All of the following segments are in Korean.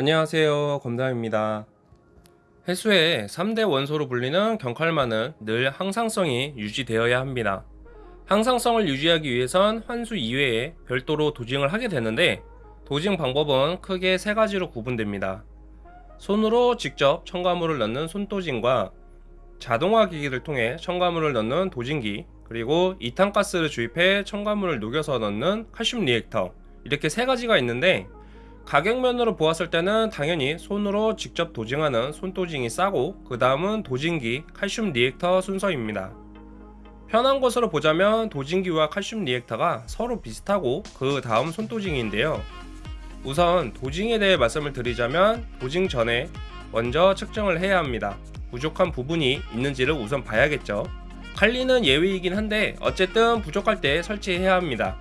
안녕하세요. 검담입니다. 해수의 3대 원소로 불리는 경칼만은 늘 항상성이 유지되어야 합니다. 항상성을 유지하기 위해선 환수 이외에 별도로 도징을 하게 되는데 도징 방법은 크게 세 가지로 구분됩니다. 손으로 직접 첨가물을 넣는 손도징과 자동화 기기를 통해 첨가물을 넣는 도징기 그리고 이탄가스를 주입해 첨가물을 녹여서 넣는 칼슘 리액터 이렇게 세 가지가 있는데 가격면으로 보았을 때는 당연히 손으로 직접 dosing하는 손dosing이 싸고 그 다음은 dosing기 칼슘 reactor 순서입니다. 편한 것으로 보자면 dosing기와 칼슘 reactor가 서로 비슷하고 그 다음 손dosing인데요. 우선 dosing에 대해 말씀을 드리자면 dosing 전에 먼저 측정을 해야 합니다. 부족한 부분이 있는지를 우선 봐야겠죠. 칼리는 예외이긴 한데 어쨌든 부족할 때 설치해야 합니다.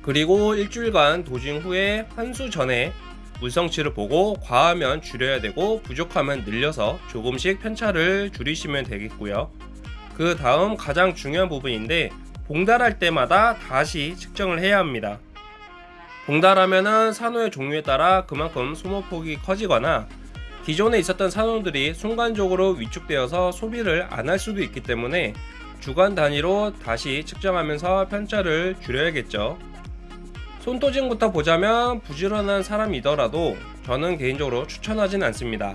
그리고 일주일간 도징 후에 환수 전에 물성치를 보고 과하면 줄여야 되고 부족하면 늘려서 조금씩 편차를 줄이시면 되겠고요. 그 다음 가장 중요한 부분인데 봉달할 때마다 다시 측정을 해야 합니다. 봉달하면은 산호의 종류에 따라 그만큼 소모폭이 커지거나 기존에 있었던 산호들이 순간적으로 위축되어서 소비를 안 할 수도 있기 때문에 주간 단위로 다시 측정하면서 편차를 줄여야겠죠 손도징부터 보자면 부지런한 사람이더라도 저는 개인적으로 추천하진 않습니다.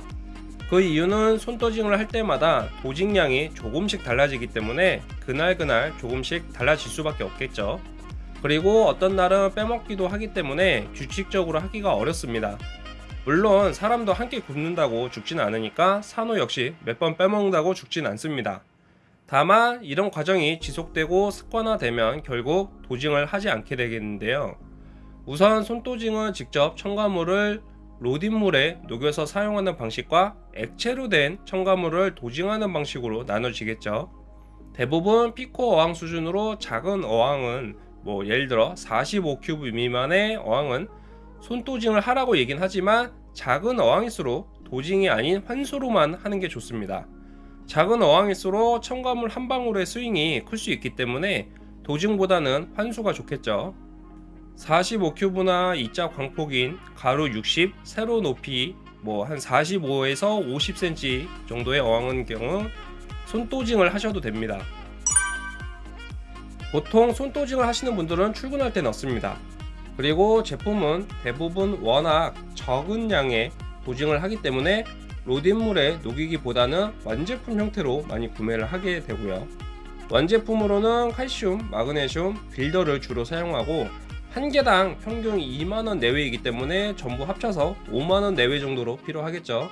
그 이유는 손도징을 할 때마다 도징량이 조금씩 달라지기 때문에 그날그날 조금씩 달라질 수밖에 없겠죠. 그리고 어떤 날은 빼먹기도 하기 때문에 규칙적으로 하기가 어렵습니다. 물론 사람도 함께 굶는다고 죽진 않으니까 산호 역시 몇 번 빼먹는다고 죽진 않습니다. 다만 이런 과정이 지속되고 습관화되면 결국 도징을 하지 않게 되겠는데요. 우선 손도징은 직접 첨가물을 로딘물에 녹여서 사용하는 방식과 액체로 된 첨가물을 도징하는 방식으로 나눠지겠죠. 대부분 피코 어항 수준으로 작은 어항은 뭐 예를 들어 45큐브 미만의 어항은 손도징을 하라고 얘긴 하지만 작은 어항일수록 도징이 아닌 환수로만 하는 게 좋습니다. 작은 어항일수록 첨가물 한 방울의 스윙이 클 수 있기 때문에 도징보다는 환수가 좋겠죠. 45큐브나 이자 광폭인 가로 60, 세로 높이 뭐 한 45에서 50cm 정도의 어항은 경우 손도징을 하셔도 됩니다. 보통 손도징을 하시는 분들은 출근할 때 넣습니다. 그리고 제품은 대부분 워낙 적은 양의 도징을 하기 때문에 로딘물에 녹이기보다는 완제품 형태로 많이 구매를 하게 되고요. 완제품으로는 칼슘, 마그네슘, 빌더를 주로 사용하고 한 개당 평균 2만원 내외이기 때문에 전부 합쳐서 5만원 내외 정도로 필요하겠죠.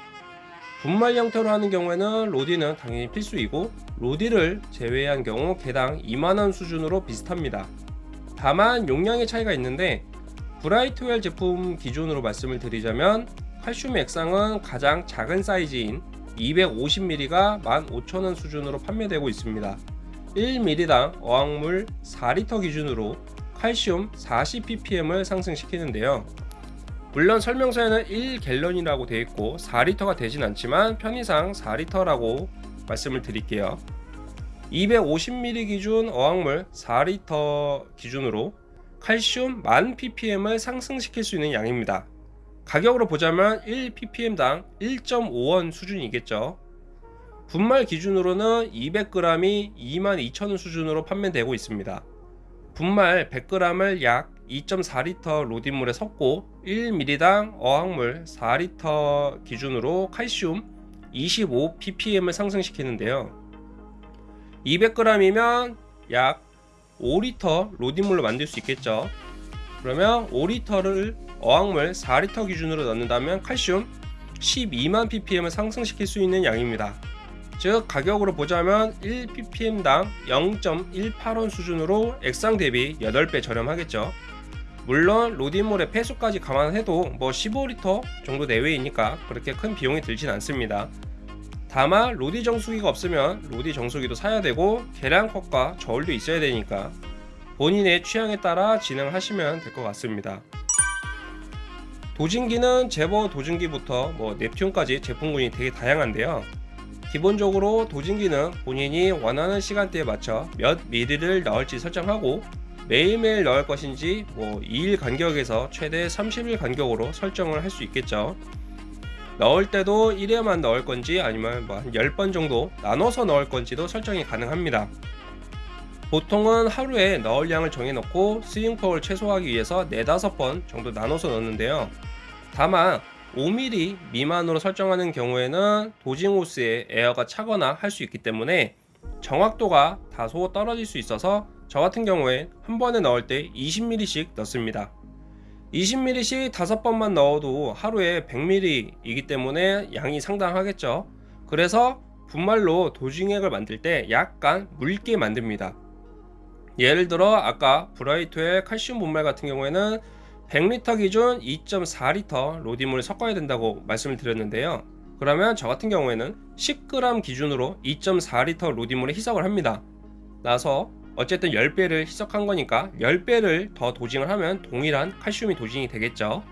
분말 형태로 하는 경우에는 로디는 당연히 필수이고 로디를 제외한 경우 개당 2만원 수준으로 비슷합니다. 다만 용량의 차이가 있는데 브라이트웰 제품 기준으로 말씀을 드리자면 칼슘 액상은 가장 작은 사이즈인 250ml가 15,000원 수준으로 판매되고 있습니다. 1ml당 어항물 4리터 기준으로 칼슘 40ppm을 상승시키는데요. 물론 설명서에는 1갤런이라고 되어 있고 4리터가 되진 않지만 편의상 4리터라고 말씀을 드릴게요. 250ml 기준 어항물 4리터 기준으로 칼슘 1000ppm을 상승시킬 수 있는 양입니다. 가격으로 보자면 1ppm당 1.5원 수준이겠죠. 분말 기준으로는 200g이 22,000원 수준으로 판매되고 있습니다. 분말 100g을 약 2.4리터 로딘물에 섞고 1ml당 어항물 4리터 기준으로 칼슘 25ppm을 상승시키는데요. 200g이면 약 5리터 로딘물로 만들 수 있겠죠. 그러면 5리터를 어항물 4리터 기준으로 넣는다면 칼슘 12만 ppm을 상승시킬 수 있는 양입니다. 즉 가격으로 보자면 1ppm당 0.18원 수준으로 액상 대비 8배 저렴하겠죠. 물론 로디몰의 폐수까지 감안해도 뭐 15리터 정도 내외이니까 그렇게 큰 비용이 들진 않습니다. 다만 로디 정수기가 없으면 로디 정수기도 사야 되고 계량컵과 저울도 있어야 되니까 본인의 취향에 따라 진행하시면 될 것 같습니다. 도진기는 제버 도진기부터 뭐 넵튠까지 제품군이 되게 다양한데요 기본적으로 도진기는 본인이 원하는 시간대에 맞춰 몇 미리를 넣을지 설정하고 매일매일 넣을 것인지 뭐 2일 간격에서 최대 30일 간격으로 설정을 할 수 있겠죠 넣을 때도 1회만 넣을 건지 아니면 뭐 한 10번 정도 나눠서 넣을 건지도 설정이 가능합니다. 보통은 하루에 넣을 양을 정해놓고 스윙폭을 최소화하기 위해서 4, 5번 정도 나눠서 넣는데요. 다만 5mm 미만으로 설정하는 경우에는 도징호스에 에어가 차거나 할 수 있기 때문에 정확도가 다소 떨어질 수 있어서 저 같은 경우에 한 번에 넣을 때 20mm씩 넣습니다. 20ml씩 5번만 넣어도 하루에 100ml이기 때문에 양이 상당하겠죠. 그래서 분말로 도징액을 만들 때 약간 묽게 만듭니다. 예를 들어 아까 브라이트의 칼슘 분말 같은 경우에는 100리터 기준 2.4리터 로디물을 섞어야 된다고 말씀을 드렸는데요. 그러면 저 같은 경우에는 10g 기준으로 2.4리터 로디물에 희석을 합니다. 나서 어쨌든 10배를 희석한 거니까 10배를 더 도징을 하면 동일한 칼슘이 도징이 되겠죠.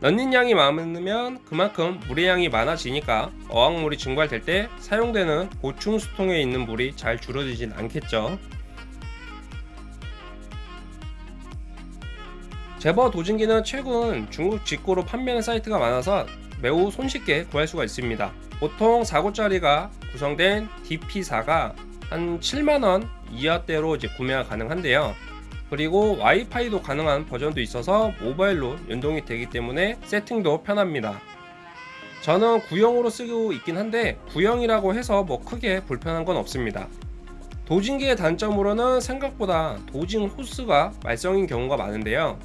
넣는 양이 많으면 그만큼 물의 양이 많아지니까 어항물이 증발될 때 사용되는 보충 수통에 있는 물이 잘 줄어들진 않겠죠. 제버 도징기는 최근 중국 직구로 판매하는 사이트가 많아서 매우 손쉽게 구할 수가 있습니다. 보통 4구짜리가 구성된 DP4가 한 7만원 이하대로 이제 구매가 가능한데요. 그리고 와이파이도 가능한 버전도 있어서 모바일로 연동이 되기 때문에 세팅도 편합니다. 저는 구형으로 쓰고 있긴 한데 구형이라고 해서 뭐 크게 불편한 건 없습니다. 도징기의 단점으로는 생각보다 도징 호스가 말썽인 경우가 많은데요.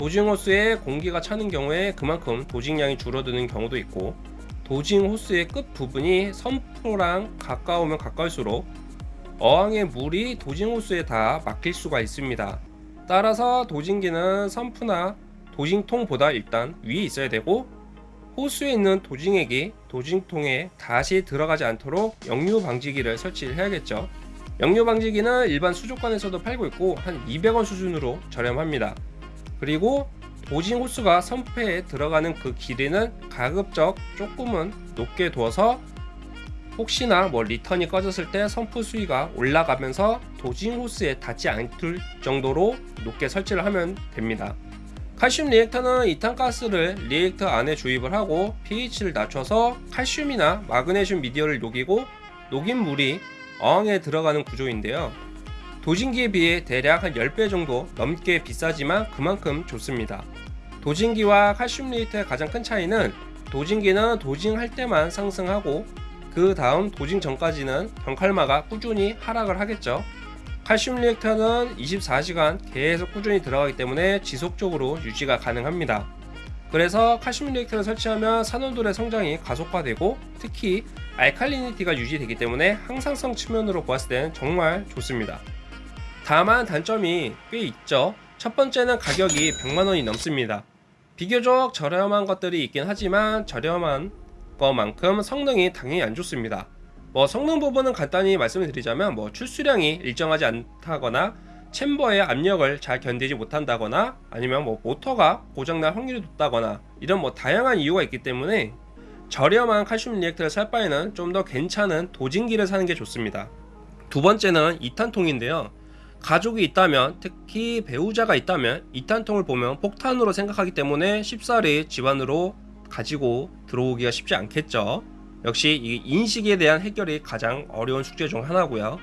도징 호스에 공기가 차는 경우에 그만큼 도징량이 줄어드는 경우도 있고 도징 호스의 끝 부분이 선프랑 가까우면 가까울수록 어항의 물이 도징 호스에 다 막힐 수가 있습니다. 따라서 도징기는 선프나 도징통보다 일단 위에 있어야 되고 호수에 있는 도징액이 도징통에 다시 들어가지 않도록 역류 방지기를 설치를 해야겠죠. 역류 방지기는 일반 수족관에서도 팔고 있고 한 200원 수준으로 저렴합니다. 그리고 도징 호스가 선폐에 들어가는 그 길이는 가급적 조금은 높게 두어서 혹시나 뭐 return이 꺼졌을 때 sump 수위가 올라가면서 dosing 호스에 닿지 않을 정도로 높게 설치를 하면 됩니다. 칼슘 reactor는 이탄가스를 reactor 안에 주입을 하고 pH를 낮춰서 칼슘이나 마그네슘 미디어를 녹이고 녹인 물이 어항에 들어가는 구조인데요. dosing기에 비해 대략 한 10배 정도 넘게 비싸지만 그만큼 좋습니다. dosing기와 칼슘 reactor의 가장 큰 차이는 도징기는 도징할 때만 상승하고 그 다음 도징 전까지는 경칼마가 꾸준히 하락을 하겠죠. 칼슘 리액터는 24시간 계속 꾸준히 들어가기 때문에 지속적으로 유지가 가능합니다. 그래서 칼슘 리액터를 설치하면 산호들의 성장이 가속화되고 특히 알칼리니티가 유지되기 때문에 항상성 측면으로 보았을 때는 정말 좋습니다. 다만 단점이 꽤 있죠. 첫 번째는 가격이 100만원이 넘습니다. 비교적 저렴한 것들이 있긴 하지만 저렴한 것만큼 성능이 당연히 안 좋습니다. 뭐 성능 부분은 간단히 말씀을 드리자면 뭐 출수량이 일정하지 않다거나 챔버의 압력을 잘 견디지 못한다거나 아니면 뭐 모터가 고장날 확률이 높다거나 이런 뭐 다양한 이유가 있기 때문에 저렴한 칼슘 리액터를 살 바에는 좀 더 괜찮은 도징기를 사는 게 좋습니다. 두 번째는 2탄통인데요. 가족이 있다면 특히 배우자가 있다면 2탄통을 보면 폭탄으로 생각하기 때문에 쉽사리 집안으로 가지고 들어오기가 쉽지 않겠죠. 역시 이 인식에 대한 해결이 가장 어려운 숙제 중 하나고요.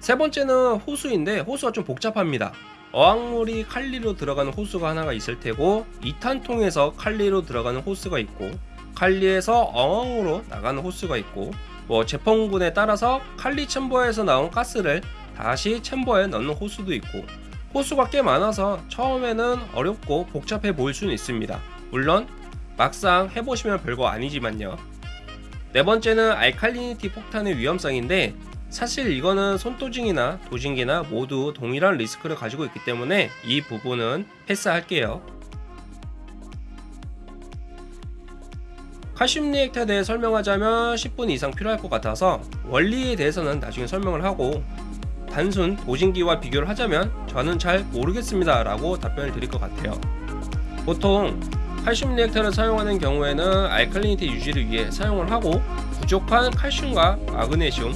세 번째는 호수인데 호수가 좀 복잡합니다. 어항물이 칼리로 들어가는 호수가 하나가 있을 테고 2탄통에서 칼리로 들어가는 호수가 있고 칼리에서 어항으로 나가는 호수가 있고 뭐 제품군에 따라서 칼리 챔버에서 나온 가스를 다시 챔버에 넣는 호수도 있고 호수가 꽤 많아서 처음에는 어렵고 복잡해 보일 수는 있습니다. 물론 막상 해보시면 별거 아니지만요. 네 번째는 알칼리니티 폭탄의 위험성인데 사실 이거는 손도징이나 도징기나 모두 동일한 리스크를 가지고 있기 때문에 이 부분은 패스할게요. 칼슘 reactor에 대해 설명하자면 10분 이상 필요할 것 같아서 원리에 대해서는 나중에 설명을 하고 단순 dosing기와 비교를 하자면 저는 잘 모르겠습니다 라고 답변을 드릴 것 같아요. 보통 칼슘 reactor를 사용하는 경우에는 alkalinity 유지를 위해 사용을 하고 부족한 칼슘과 마그네슘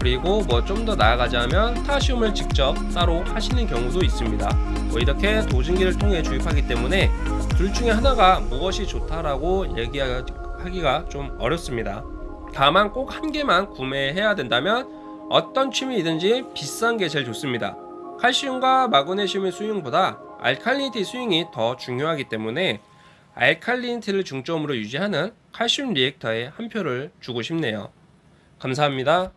그리고 뭐 좀 더 나아가자면 potassium을 직접 따로 하시는 경우도 있습니다. 뭐 이렇게 dosing기를 통해 주입하기 때문에 둘 중에 하나가 무엇이 좋다라고 얘기하기가 좀 어렵습니다. 다만 꼭 한 개만 구매해야 된다면 어떤 취미이든지 비싼 게 제일 좋습니다. 칼슘과 마그네슘의 수용보다 알칼리니티 수용이 더 중요하기 때문에 알칼리니티를 중점으로 유지하는 칼슘 리액터에 한 표를 주고 싶네요. 감사합니다.